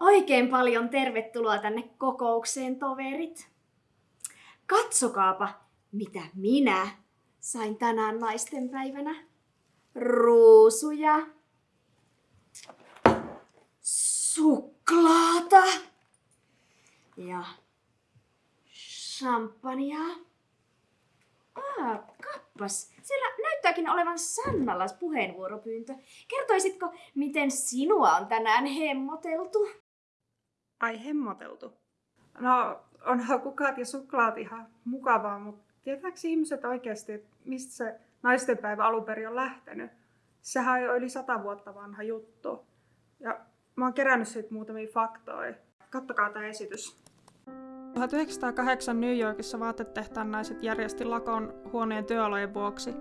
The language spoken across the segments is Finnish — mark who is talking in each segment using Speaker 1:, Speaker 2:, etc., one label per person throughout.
Speaker 1: Oikein paljon tervetuloa tänne kokoukseen, toverit. Katsokaapa, mitä minä sain tänään naistenpäivänä. Ruusuja, suklaata ja champagnea. Ah, kappas. Siellä näyttääkin olevan Sannalla puheenvuoropyyntö. Kertoisitko, miten sinua on tänään hemmoteltu?
Speaker 2: Ai hemmoteltu. No, onhan kukat ja suklaat ihan mukavaa, mutta tietääkö ihmiset oikeasti, että mistä se naistenpäivä alun perin on lähtenyt? Sehän on yli sata vuotta vanha juttu. Ja mä oon kerännyt siitä muutamia faktoja. Kattokaa tämä esitys. 1908 New Yorkissa vaatetehtaan naiset järjesti lakon huoneen työolojen vuoksi.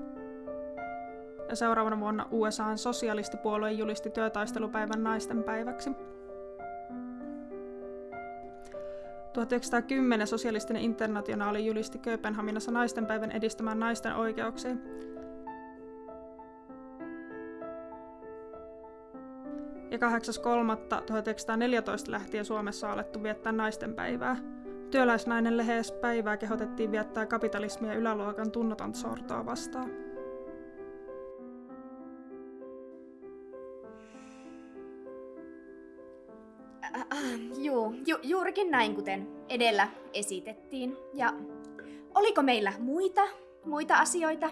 Speaker 2: Ja seuraavana vuonna USAn sosialistipuolue julisti työtaistelupäivän naisten päiväksi. 1910 sosialistinen internationaali julisti Kööpenhaminassa naistenpäivän edistämään naisten oikeuksia. Ja 8.3.1914 lähtien Suomessa alettu viettää naistenpäivää. Työläisnainen lehes päivää kehotettiin viettää kapitalismia yläluokan tunnoton sortoa vastaan.
Speaker 1: Äh, juu, ju, juurikin näin kuten edellä esitettiin. Ja oliko meillä muita, muita asioita,